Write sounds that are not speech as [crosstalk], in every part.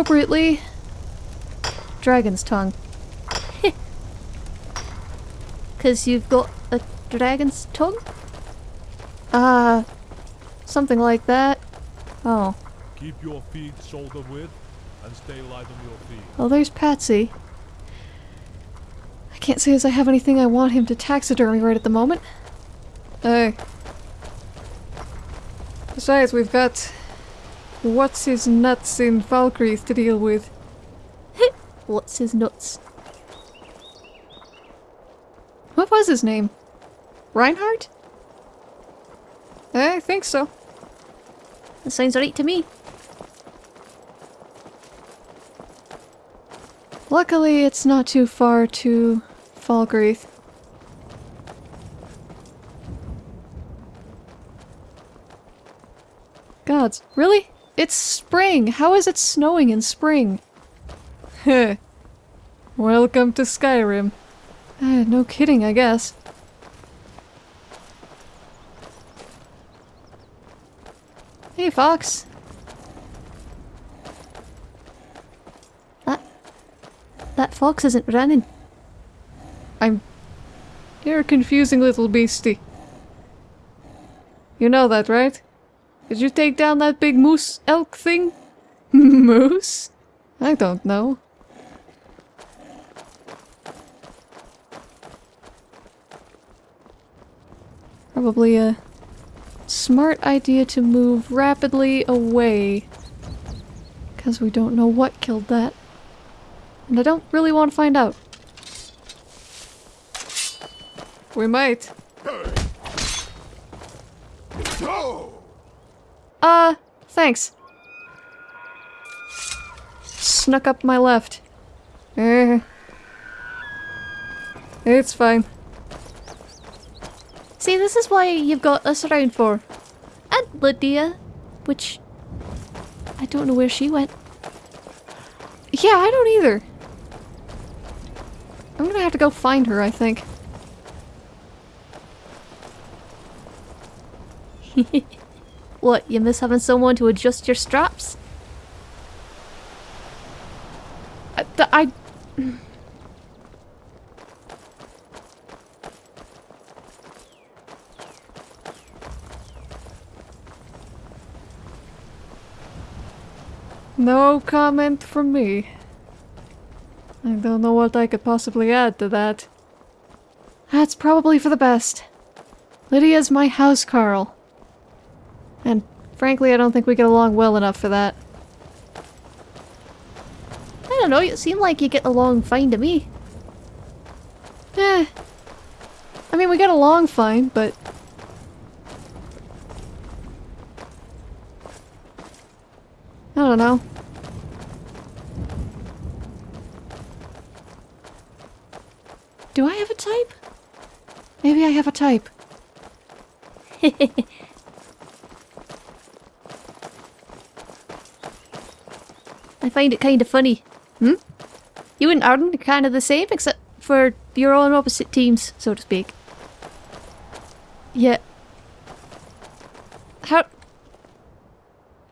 appropriately. Dragon's tongue. [laughs] Because you've got a dragon's tongue? Uh, something like that. Oh. Keep your feet shoulder width and stay light on your feet. Oh, there's Patsy. I can't say as I have anything I want him to taxidermy right at the moment. Hey. Besides, we've got... What's his nuts in Falkreath to deal with. What's his nuts? What was his name? Reinhardt? I think so. That sounds right to me. Luckily, it's not too far to Falkreath. Gods, really? It's spring! How is it snowing in spring? Heh. Welcome to Skyrim. Uh, no kidding, I guess. Hey, Fox. That... That fox isn't running. I'm... You're a confusing little beastie. You know that, right? Did you take down that big moose elk thing? [laughs] moose? I don't know. Probably a smart idea to move rapidly away. Because we don't know what killed that. And I don't really want to find out. We might. Uh, thanks. Snuck up my left. Eh. It's fine. See, this is why you've got us around for. And Lydia, which... I don't know where she went. Yeah, I don't either. I'm gonna have to go find her, I think. [laughs] What, you miss having someone to adjust your straps? I... th- I No comment from me. I don't know what I could possibly add to that. That's probably for the best. Lydia's my housecarl. Frankly, I don't think we get along well enough for that. I don't know, you seem like you get along fine to me. Eh. I mean, we get along fine, but... I don't know. Do I have a type? Maybe I have a type. [laughs] I find it kind of funny. Hmm? You and Arden are kind of the same, except for you're on opposite teams, so to speak. Yeah. How...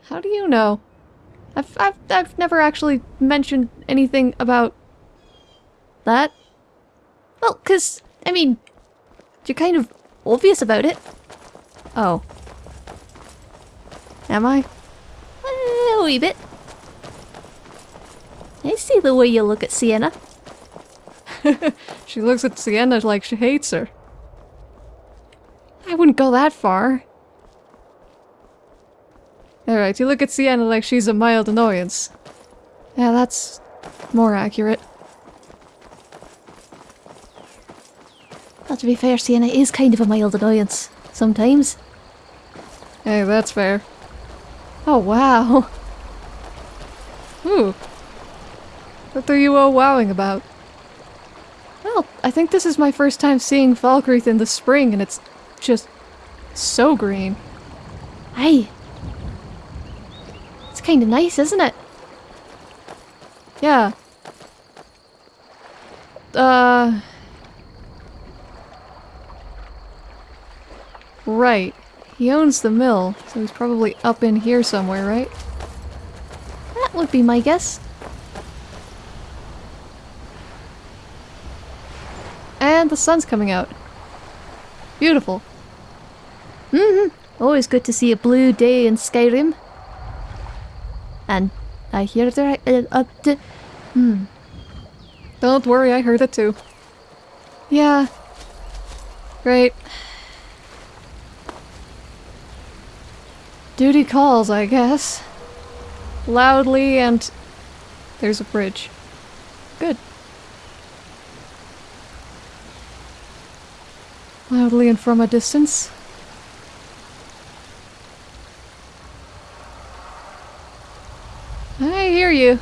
How do you know? I've, I've, I've never actually mentioned anything about... that. Well, because, I mean, you're kind of obvious about it. Oh. Am I? Eh, wee bit. I see the way you look at Sienna. [laughs] She looks at Sienna like she hates her. I wouldn't go that far. Alright, you look at Sienna like she's a mild annoyance. Yeah, that's more accurate. Well, to be fair, Sienna is kind of a mild annoyance. Sometimes. Hey, that's fair. Oh, wow. [laughs] Ooh. What are you all wowing about? Well, I think this is my first time seeing Falkreath in the spring, and it's just so green. Aye. It's kind of nice, isn't it? Yeah. Uh... Right. He owns the mill, so he's probably up in here somewhere, right? That would be my guess. The sun's coming out. Beautiful. Mm-hmm. Always good to see a blue day in Skyrim. And I hear there uh, uh, d- hmm. Don't worry, I heard it too. Yeah. Great. Duty calls, I guess. Loudly and... There's a bridge. Good. Loudly and from a distance. I hear you.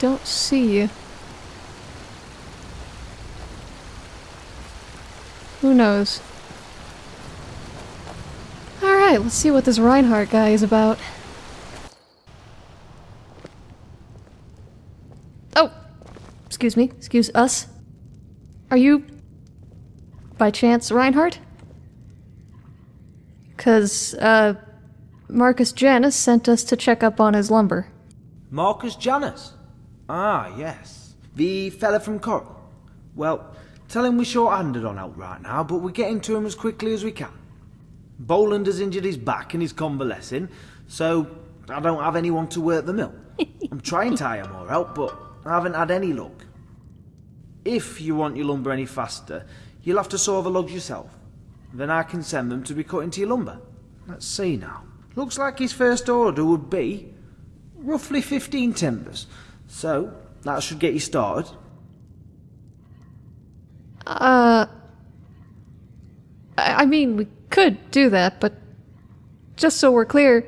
Don't see you. Who knows? Alright, let's see what this Reinhardt guy is about. Oh! Excuse me. Excuse us. Are you... by chance Reinhardt? Cause, uh... Marcus Janus sent us to check up on his lumber. Marcus Janus? Ah, yes. The fella from Coral. Well, tell him we're short-handed on help right now, but we're getting to him as quickly as we can. Boland has injured his back and he's convalescing, so I don't have anyone to work the mill. [laughs] I'm trying to hire more help, but I haven't had any luck. If you want your lumber any faster, you'll have to saw the logs yourself. Then I can send them to be cut into your lumber. Let's see now. Looks like his first order would be roughly 15 timbers. So, that should get you started. Uh... I, I mean, we could do that, but... Just so we're clear...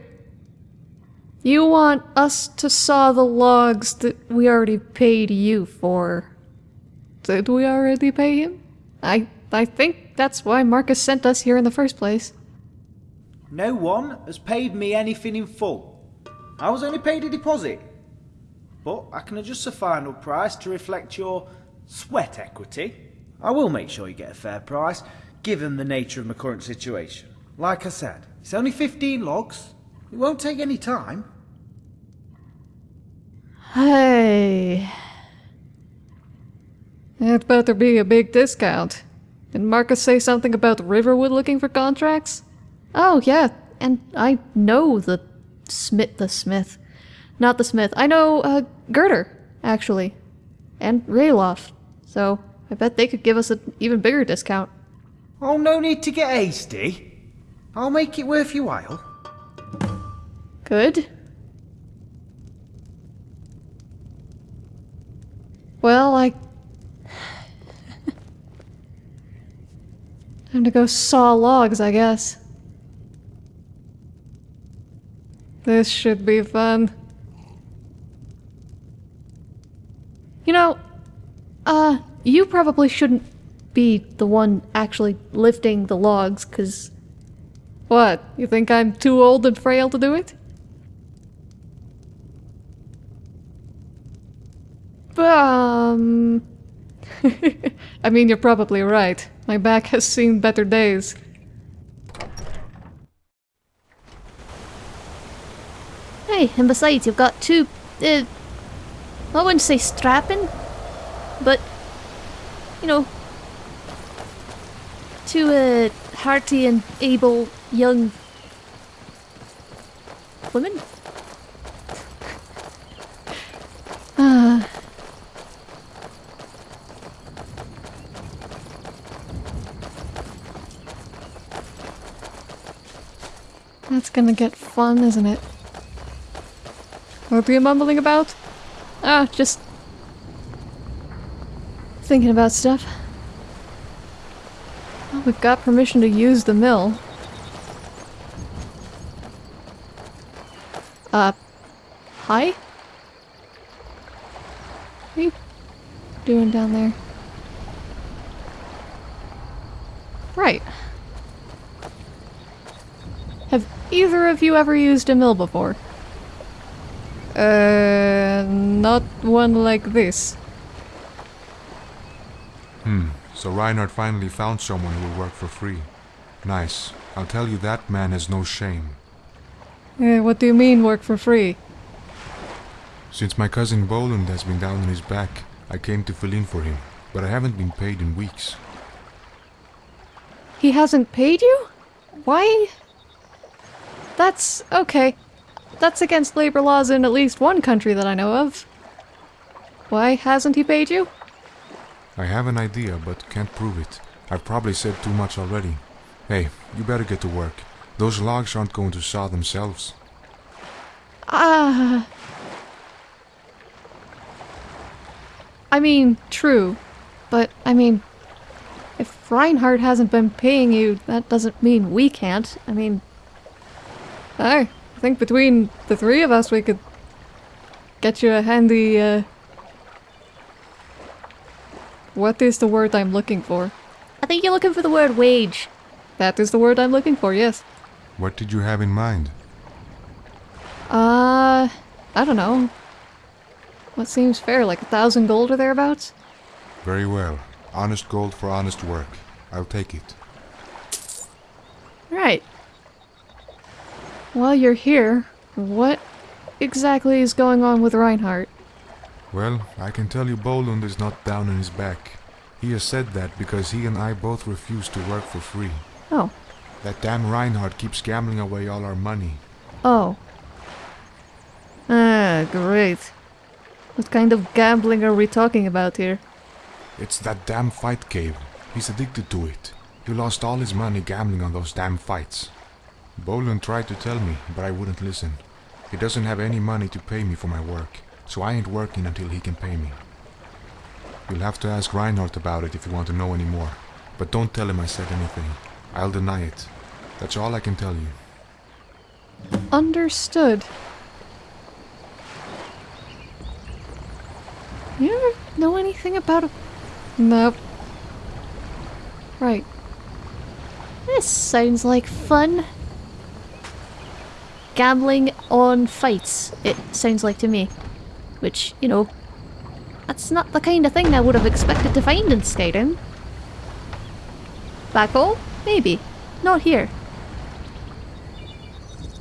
You want us to saw the logs that we already paid you for. Did we already pay him? I I think that's why Marcus sent us here in the first place. No one has paid me anything in full. I was only paid a deposit. But I can adjust the final price to reflect your sweat equity. I will make sure you get a fair price, given the nature of my current situation. Like I said, it's only 15 logs. It won't take any time. Hey. It better be a big discount. Did Marcus say something about Riverwood looking for contracts? Oh, yeah, and I know the Smith, the Smith. Not the Smith. I know, uh, Gerdur, actually. And Ralof. So, I bet they could give us an even bigger discount. Oh, no need to get hasty. I'll make it worth your while. Good. Well, I... Time to go saw logs, I guess. This should be fun. You know, uh, you probably shouldn't be the one actually lifting the logs, cause... What? You think I'm too old and frail to do it? Um... [laughs] I mean, you're probably right. My back has seen better days. Hey, and besides, you've got two, uh, I wouldn't say strapping, but, you know, two, uh, hearty and able young women. Ah. That's gonna get fun, isn't it? What are you mumbling about? Ah, just thinking about stuff. Well, we've got permission to use the mill. Uh, hi? What are you doing down there? Right. Have either of you ever used a mill before? Uh, not one like this. Hmm, so Reinhardt finally found someone who will work for free. Nice. I'll tell you that man has no shame. Eh, what do you mean work for free? Since my cousin Boland has been down on his back, I came to fill in for him, but I haven't been paid in weeks. He hasn't paid you? Why? That's okay. That's against labor laws in at least one country that I know of. Why hasn't he paid you? I have an idea, but can't prove it. I've probably said too much already. Hey, you better get to work. Those logs aren't going to saw themselves. Ah. I mean, true. But, I mean, if Reinhardt hasn't been paying you, that doesn't mean we can't. I mean, I think between the three of us we could get you a handy, uh... What is the word I'm looking for? I think you're looking for the word wage. That is the word I'm looking for, yes. What did you have in mind? Uh, I don't know. What seems fair, like a thousand gold or thereabouts? Very well. Honest gold for honest work. I'll take it. Right. While you're here, what exactly is going on with Reinhardt? Well, I can tell you Boland is not down on his back. He has said that because he and I both refuse to work for free. Oh. That damn Reinhardt keeps gambling away all our money. Oh. Ah, great. What kind of gambling are we talking about here? It's that damn fight cave. He's addicted to it. He lost all his money gambling on those damn fights. Boland tried to tell me, but I wouldn't listen. He doesn't have any money to pay me for my work, so I ain't working until he can pay me. You'll have to ask Reinhardt about it if you want to know any more. But don't tell him I said anything. I'll deny it. That's all I can tell you. Understood. You ever know anything about a... Nope. Right. This sounds like fun. Gambling on fights, it sounds like to me. Which, you know, that's not the kind of thing I would have expected to find in Skyrim. Back home? Maybe. Not here.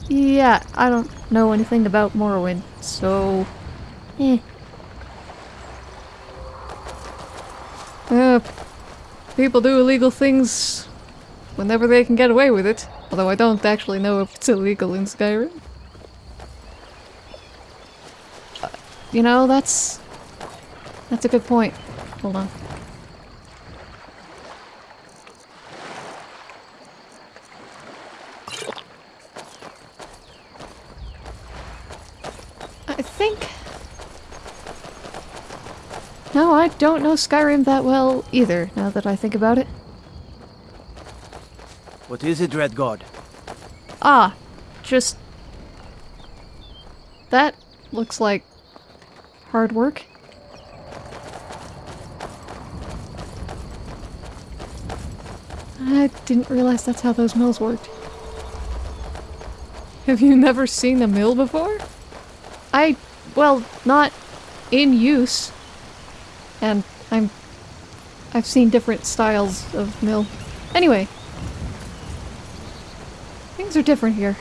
Yeah, I don't know anything about Morrowind, so... Eh. Uh, people do illegal things whenever they can get away with it. Although I don't actually know if it's illegal in Skyrim. Uh, you know, that's... That's a good point. Hold on. I think... No, I don't know Skyrim that well either, now that I think about it. What is it, Red God? Ah, just... That looks like hard work. I didn't realize that's how those mills worked. Have you never seen a mill before? I, well, not in use. And I'm, I've seen different styles of mill. Anyway, things are different here.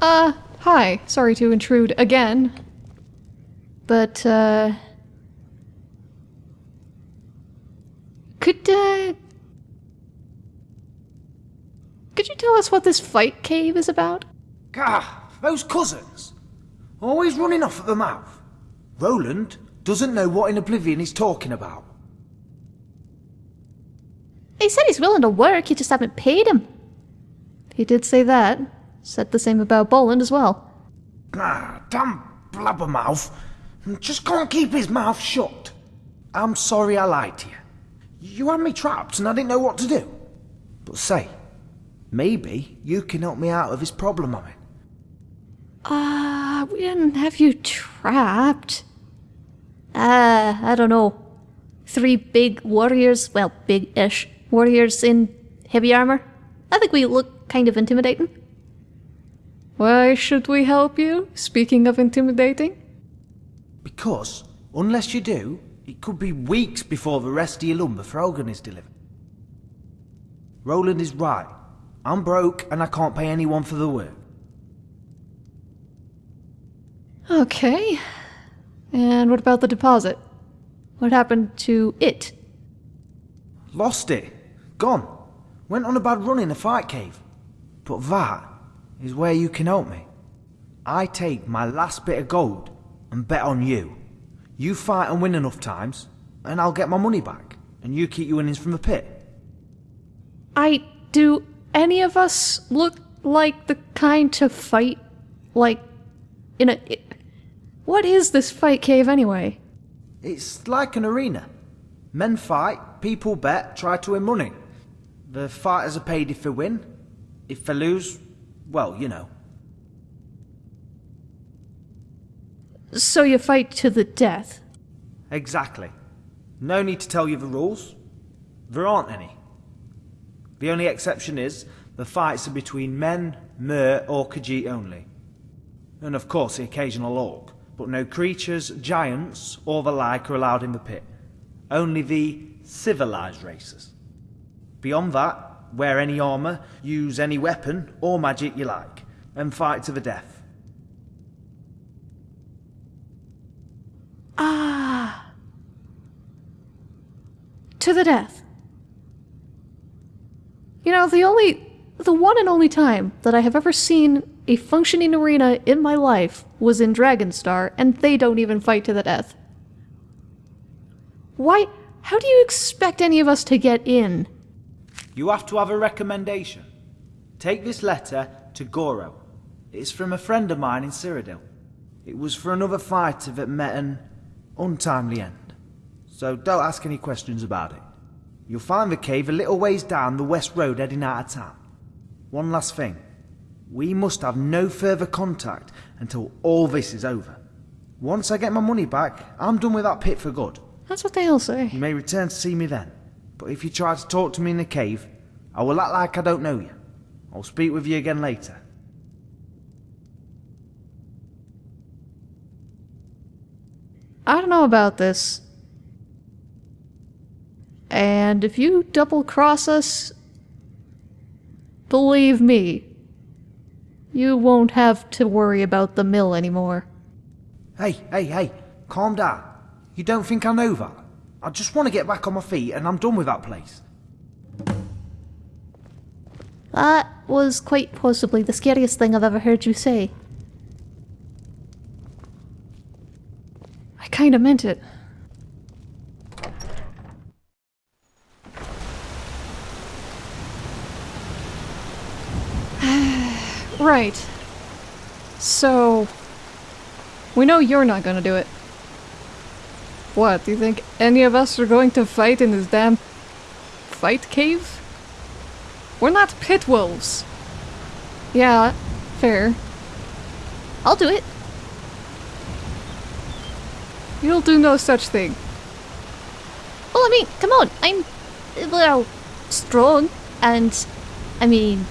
Uh, hi. Sorry to intrude again. But, uh... Could, uh... Could you tell us what this fight cave is about? Gah, those cousins. Always running off at the mouth. Roland doesn't know what in Oblivion he's talking about. He said he's willing to work, you just haven't paid him. He did say that. Said the same about Boland as well. Ah, damn blabbermouth. Just can't keep his mouth shut. I'm sorry I lied to you. You had me trapped and I didn't know what to do. But say, maybe you can help me out of this problem I'm in. Ah, uh, we didn't have you trapped. Ah, uh, I don't know. Three big warriors, well, big-ish warriors in heavy armor. I think we look kind of intimidating. Why should we help you? Speaking of intimidating? Because, unless you do, It could be weeks before the rest of your lumber for Hogan is delivered. Roland is right. I'm broke and I can't pay anyone for the work. Okay. And what about the deposit? What happened to it? Lost it. Gone. Went on a bad run in a fight cave. But that is where you can help me. I take my last bit of gold and bet on you. You fight and win enough times, and I'll get my money back, and you keep your winnings from the pit. I do any of us look like the kind to fight like in a What is this fight cave anyway? It's like an arena. Men fight, people bet, try to win money. The fighters are paid if they win. If they lose, well, you know. So you fight to the death. Exactly. No need to tell you the rules. There aren't any. The only exception is the fights are between men, mer, or Khajiit only. And of course the occasional orc, but no creatures, giants, or the like are allowed in the pit. Only the civilized races. Beyond that, wear any armour, use any weapon or magic you like, and fight to the death. Ah. To the death. You know, the only. the one and only time that I have ever seen a functioning arena in my life was in Dragonstar, and they don't even fight to the death. Why? How do you expect any of us to get in? You have to have a recommendation. Take this letter to Goro. It's from a friend of mine in Cyrodiil. It was for another fighter that met an untimely end. So don't ask any questions about it. You'll find the cave a little ways down the west road heading out of town. One last thing. We must have no further contact until all this is over. Once I get my money back, I'm done with that pit for good. That's what they all say. You may return to see me then. But if you try to talk to me in the cave, I will act like I don't know you. I'll speak with you again later. I don't know about this. And if you double cross us, believe me, you won't have to worry about the mill anymore. Hey, hey, hey, calm down. You don't think I know that? I just want to get back on my feet and I'm done with that place. That was quite possibly the scariest thing I've ever heard you say. I kinda meant it. [sighs] Right. So, we know you're not gonna do it. What, do you think any of us are going to fight in this damn fight cave? We're not pit wolves. Yeah, fair. I'll do it. You'll do no such thing. Well, I mean, come on, I'm, well, strong, and, I mean,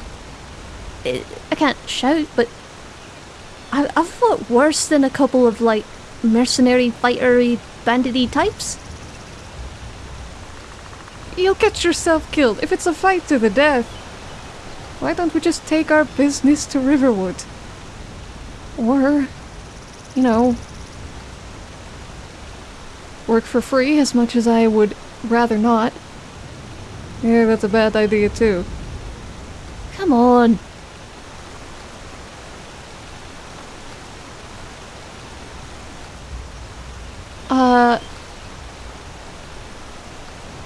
I I can't shout, but I've fought worse than a couple of, like, mercenary, fightery, bandity types. You'll get yourself killed if it's a fight to the death. Why don't we just take our business to Riverwood? Or, you know, work for free as much as I would rather not. Yeah, that's a bad idea too. Come on. Uh.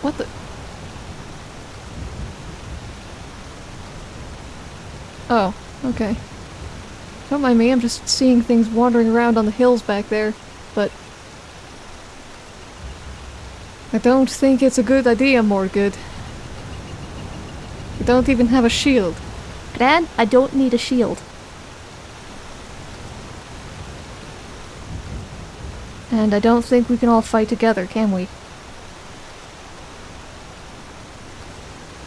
What the? Oh, okay. Don't mind me, I'm just seeing things wandering around on the hills back there, but. I don't think it's a good idea, Morgood. We don't even have a shield. Gran, I don't need a shield. And I don't think we can all fight together, can we?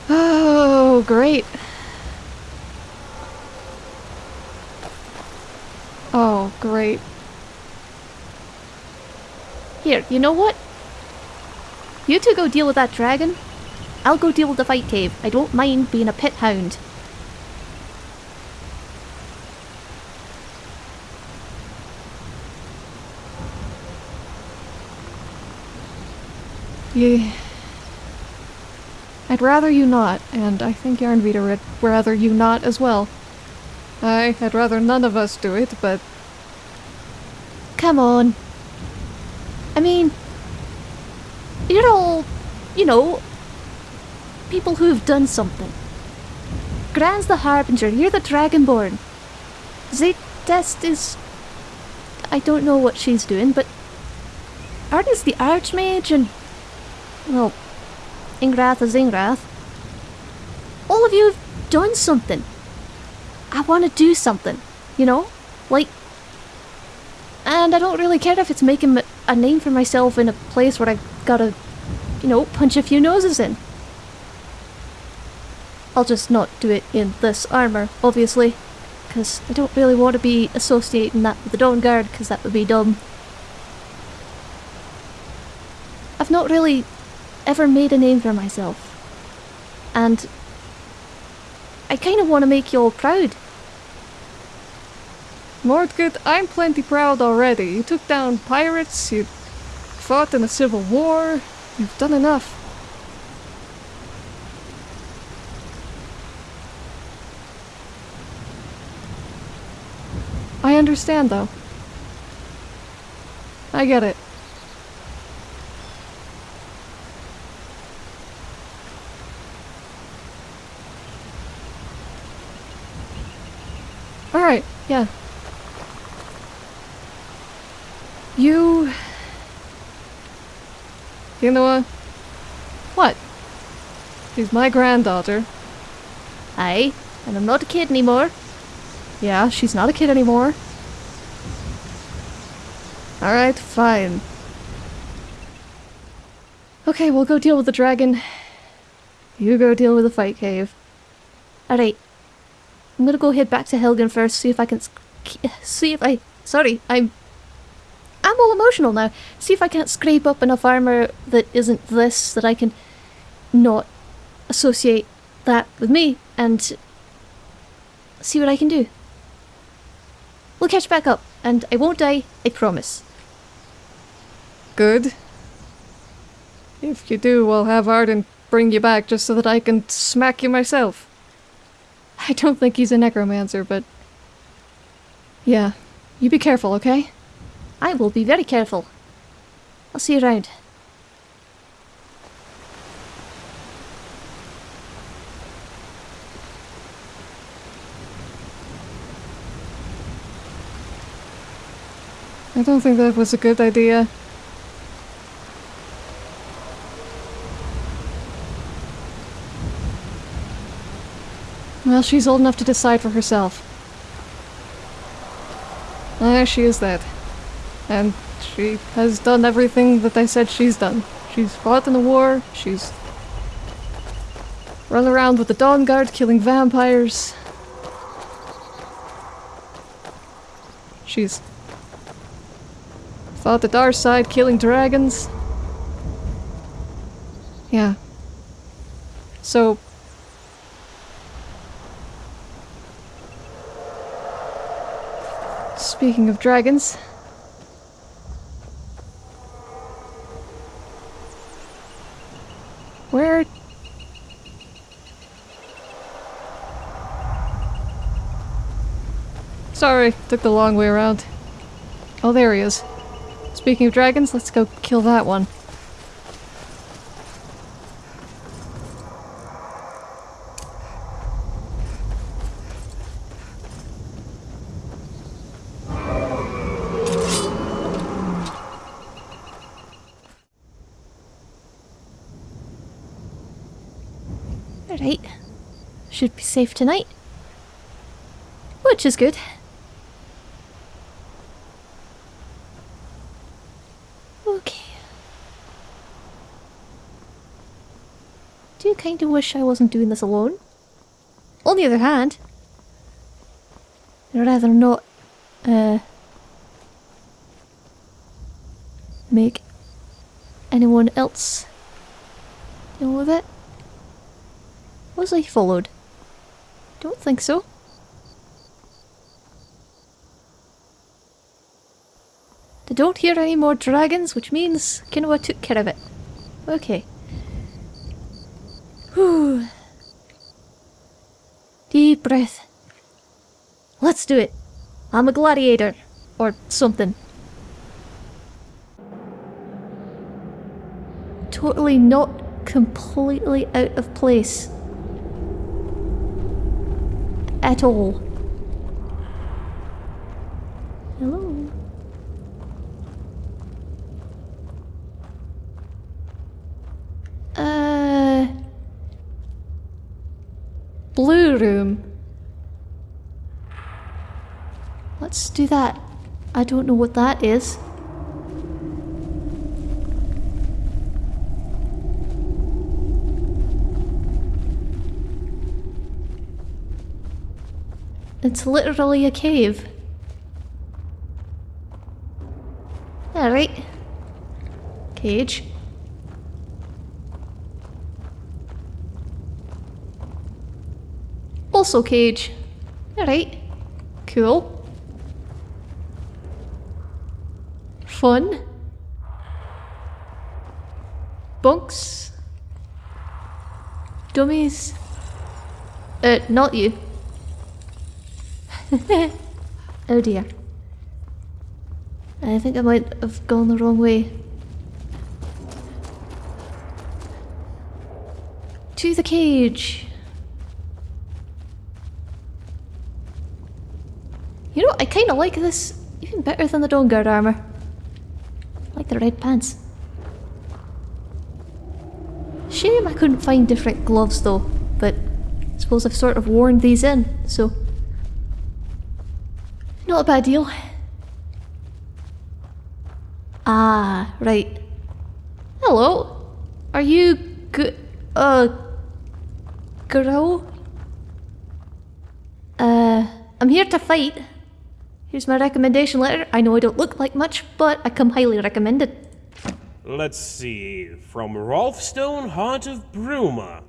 Oh, great. Oh, great. Here, you know what? You two go deal with that dragon. I'll go deal with the fight cave. I don't mind being a pit hound. Yeah. I'd rather you not, and I think Yarnvita would rather you not as well. I, I'd rather none of us do it, but Come on. I mean, you're all, you know, people who've done something. Gran's the Harbinger, you're the Dragonborn. Zaytest is. I don't know what she's doing, but. Arden's the Archmage, and. Well, Ingrath is Ingrath. All of you have done something. I want to do something, you know? Like, and I don't really care if it's making a name for myself in a place where I've gotta, you know, punch a few noses in. I'll just not do it in this armour, obviously, because I don't really want to be associating that with the Dawnguard, because that would be dumb. I've not really ever made a name for myself, and I kind of want to make you all proud. Mordgood, I'm plenty proud already. You took down pirates, you fought in a civil war, you've done enough. I understand, though. I get it. Alright, yeah. You. You know uh, what? What? She's my granddaughter. Aye, and I'm not a kid anymore. Yeah, she's not a kid anymore. Alright, fine. Okay, we'll go deal with the dragon. You go deal with the fight cave. Alright. I'm gonna go head back to Helgen first, see if I can. See if I. Sorry, I'm. I'm all emotional now. See if I can't scrape up enough armour that isn't this, that I can not associate that with me, and see what I can do. We'll catch back up, and I won't die, I promise. Good. If you do, I'll have Arden bring you back just so that I can smack you myself. I don't think he's a necromancer, but. Yeah. You be careful, okay? I will be very careful. I'll see you around. I don't think that was a good idea. Well, she's old enough to decide for herself. Ah, she is that. And she has done everything that I said she's done. She's fought in the war, she's run around with the Dawnguard killing vampires. She's fought the dark side killing dragons. Yeah. So Speaking of dragons. Where Sorry, took the long way around. Oh, there he is. Speaking of dragons, let's go kill that one. Alright. Should be safe tonight. Which is good. Okay. Do you kind of wish I wasn't doing this alone? On the other hand, I'd rather not, uh, make anyone else Deal with it. Was I followed? Don't think so. They don't hear any more dragons, which means Kinoa took care of it. Okay. Whew. Deep breath. Let's do it. I'm a gladiator. Or something. Totally not completely out of place. At all. Hello? Uh... Blue room. Let's do that. I don't know what that is. It's literally a cave. Alright. Cage. Also cage. Alright. Cool. Fun. Bunks. Dummies. Uh, not you. [laughs] oh dear. I think I might have gone the wrong way. To the cage. You know, I kind of like this even better than the Dawnguard armor. I like the red pants. Shame I couldn't find different gloves though, but I suppose I've sort of worn these in, so not a bad deal. Ah, right. Hello. Are you good? Uh, girl? Uh, I'm here to fight. Here's my recommendation letter. I know I don't look like much, but I come highly recommended. Let's see. From Rolfstone, Heart of Bruma.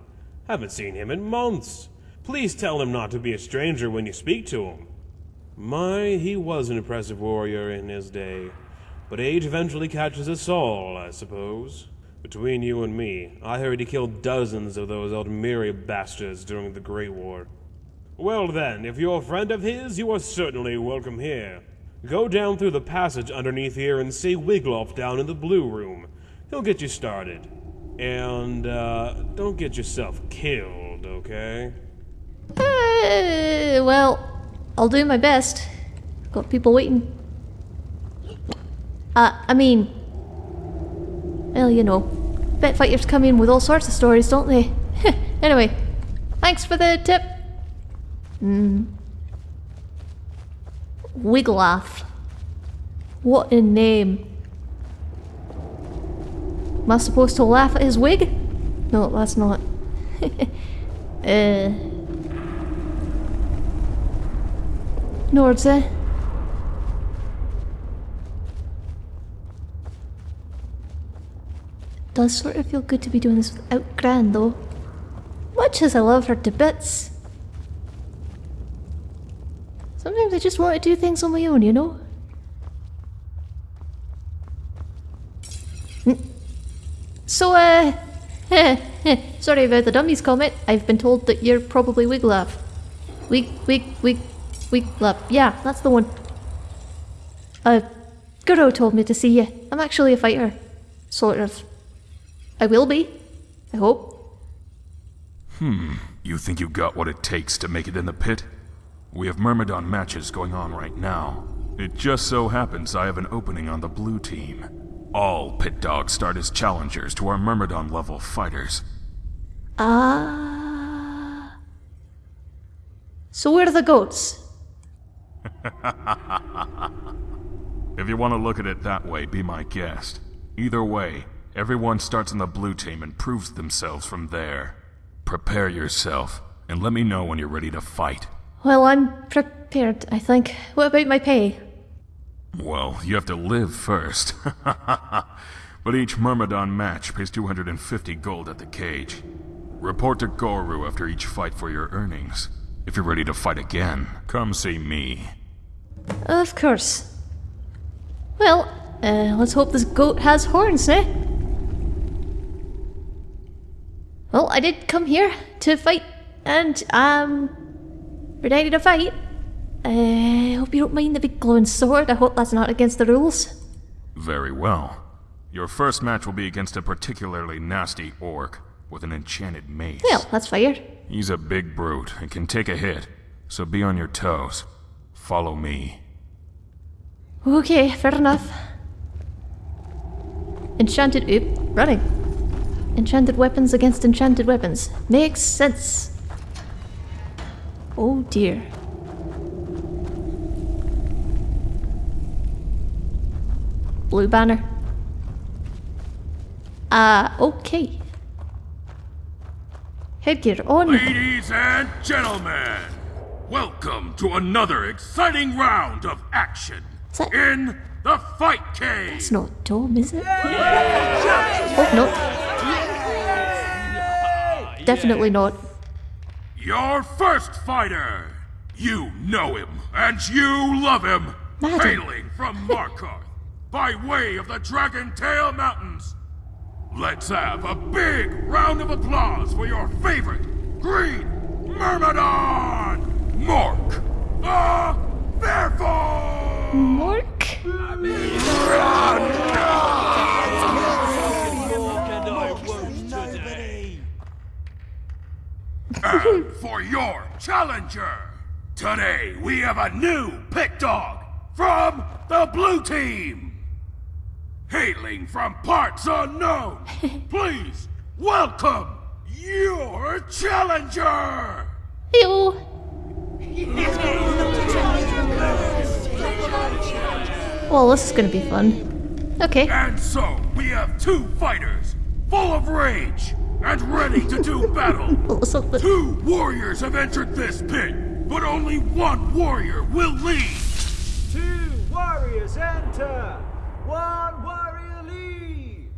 Haven't seen him in months. Please tell him not to be a stranger when you speak to him. My, he was an impressive warrior in his day. But age eventually catches us all, I suppose. Between you and me, I heard he killed dozens of those Aldmeri bastards during the Great War. Well then, if you're a friend of his, you are certainly welcome here. Go down through the passage underneath here and see Wiglaf down in the blue room. He'll get you started. And, uh, don't get yourself killed, okay? Uh, well, I'll do my best. Got people waiting. Uh, I mean... Well, you know. Bet fighters come in with all sorts of stories, don't they? [laughs] anyway, thanks for the tip. Hmm. Wiglaf. What a name. Am I supposed to laugh at his wig? No, that's not. [laughs] uh. Nordse. Does sort of feel good to be doing this without Gran though. Much as I love her to bits. Sometimes I just want to do things on my own, you know? Mm. So, uh... [laughs] Sorry about the dummies comment. I've been told that you're probably Wiglaf. Wig, wig, wig, Wiglaf. Yeah, that's the one. Uh, Guro told me to see you. I'm actually a fighter. Sort of. I will be. I hope. Hmm. You think you got what it takes to make it in the pit? We have Myrmidon matches going on right now. It just so happens I have an opening on the blue team. All pit dogs start as challengers to our Myrmidon level fighters. Ah. So where are the goats? If you want to look at it that way, be my guest. Either way, everyone starts on the blue team and proves themselves from there. Prepare yourself, and let me know when you're ready to fight. Well, I'm prepared, I think. What about my pay? Well, you have to live first. [laughs] but each Myrmidon match pays 250 gold at the cage. Report to Goru after each fight for your earnings. If you're ready to fight again, come see me. Of course. Well, uh, let's hope this goat has horns, eh? Well, I did come here to fight, and um, ready to fight. Uh, I hope you don't mind the big glowing sword. I hope that's not against the rules. Very well. Your first match will be against a particularly nasty orc with an enchanted mace. Well, that's fair. He's a big brute and can take a hit, so be on your toes. Follow me. Okay, fair enough. Enchanted oop, running. Enchanted weapons against enchanted weapons. Makes sense. Oh dear. Blue banner. Uh, okay. Headgear on. Ladies and gentlemen, welcome to another exciting round of action in the Fight Cave. It's not Dom, is it? Oh, no. Definitely not. Your first fighter. You know him and you love him. Madam. Hailing from Markarth by way of the Dragon Tail Mountains. Let's have a big round of applause for your favorite Green Myrmidon, Mork the Fearful! Mork? And for your challenger, today we have a new pit dog from the blue team. Hailing from parts unknown, [laughs] please welcome your challenger. Ew. Well, this is gonna be fun. Okay. And so we have two fighters full of rage and ready to do [laughs] battle. Well, so the- Two warriors have entered this pit, but only one warrior will lead. Two warriors enter. One warrior leaves.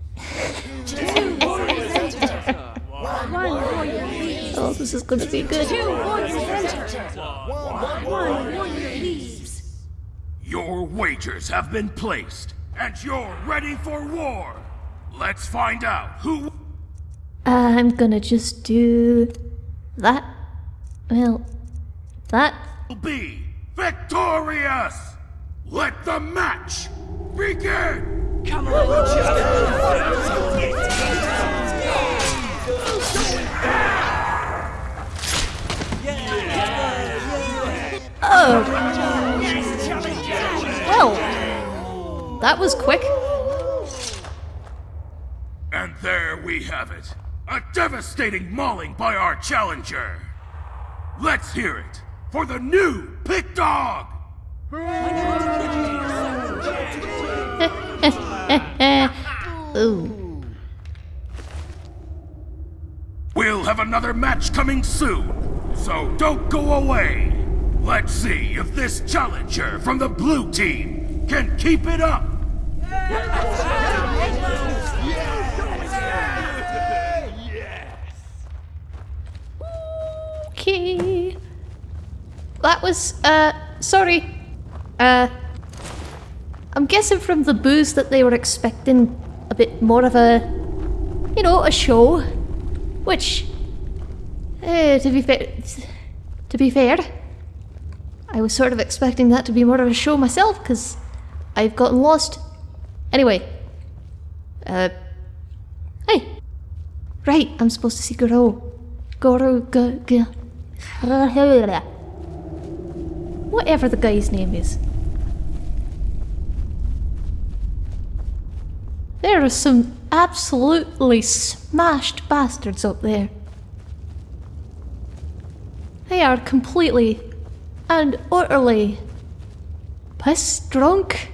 Two warriors enter. One warrior leaves. Oh, this is gonna be good. Two warriors enter. One warrior leaves. Your wagers have been placed, and you're ready for war. Let's find out who. Uh, I'm gonna just do that. Well, that. will be victorious! Let the match begin! Well, oh. that was quick. And there we have it. A devastating mauling by our challenger. Let's hear it for the new pit dog! [laughs] Ooh. We'll have another match coming soon, so don't go away. Let's see if this challenger from the blue team can keep it up. Okay. That was, uh, sorry. Uh, I'm guessing from the booze that they were expecting a bit more of a, you know, a show. Which, uh, to be fair, to be fair, I was sort of expecting that to be more of a show myself, because I've gotten lost. Anyway, uh, hey, right, I'm supposed to see Goro. Goro, go, go. [laughs] Whatever the guy's name is. There are some absolutely smashed bastards up there. They are completely and utterly piss drunk.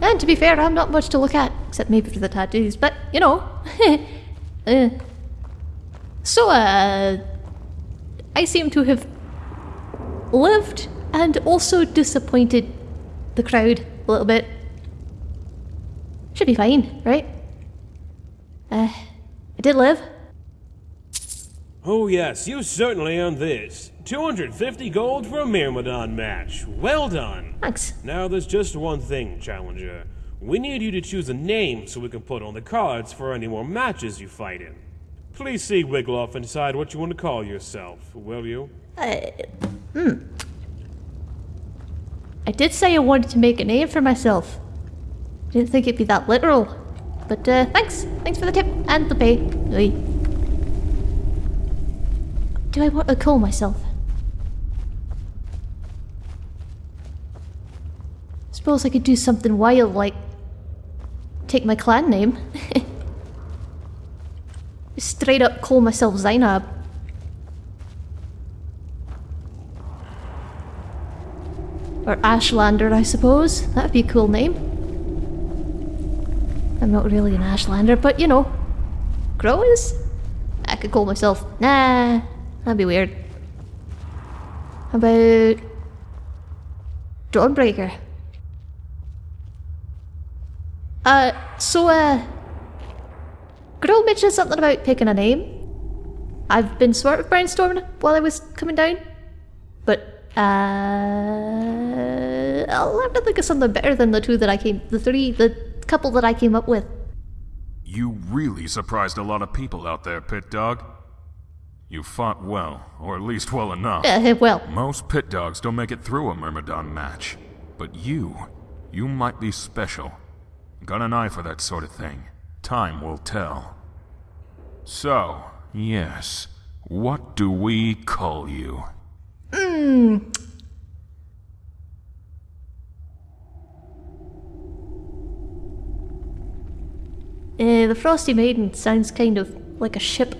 And to be fair, I'm not much to look at, except maybe for the tattoos, but you know. [laughs] uh, so, uh, I seem to have lived and also disappointed the crowd a little bit. Should be fine, right? Uh, I did live. Oh, yes, you certainly earned this. 250 gold for a Myrmidon match. Well done. Thanks. Now, there's just one thing, Challenger. We need you to choose a name so we can put on the cards for any more matches you fight in. Please see Wigloff and decide what you want to call yourself, will you? I did say I wanted to make a name for myself. I didn't think it'd be that literal. But uh, thanks. Thanks for the tip and the pay. Oi. Do I want to call myself? Suppose I could do something wild like take my clan name. [laughs] Straight up call myself Zainab. Or Ashlander, I suppose. That'd be a cool name. I'm not really an Ashlander, but you know. Crow is? I could call myself. Nah, that'd be weird. How about. Dawnbreaker? Uh, so, uh. Girl mentioned something about picking a name. I've been sort of brainstorming while I was coming down. But, uh. I'll have to think of something better than the two that I came. The three, the couple that I came up with. You really surprised a lot of people out there, Pit Dog. You fought well, or at least well enough. Uh, well, Most pit dogs don't make it through a Myrmidon match. But you, you might be special. Got an eye for that sort of thing. Time will tell. So, yes, what do we call you? Uh, the Frosty Maiden sounds kind of like a ship.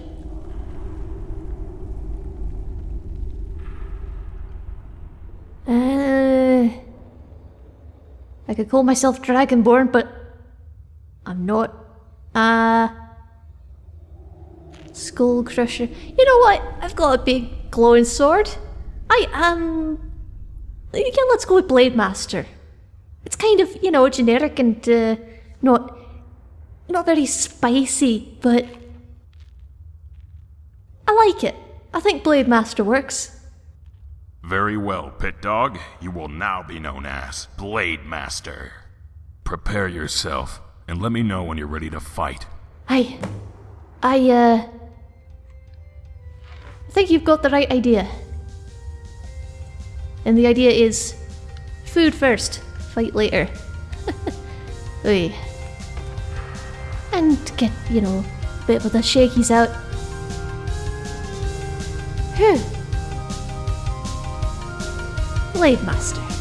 Uh, I could call myself Dragonborn, but I'm not. Uh, Skull Crusher. You know what? I've got a big glowing sword. I am. Yeah, let's go with Blade Master. It's kind of, you know, generic and uh, not not very spicy, but I like it. I think Blade Master works. Very well, Pit Dog. You will now be known as Blade Master. Prepare yourself, and let me know when you're ready to fight. I, I, uh, I think you've got the right idea. And the idea is food first, fight later. [laughs] Oy. And get, you know, a bit of the shakies out. Whew. Blade Master.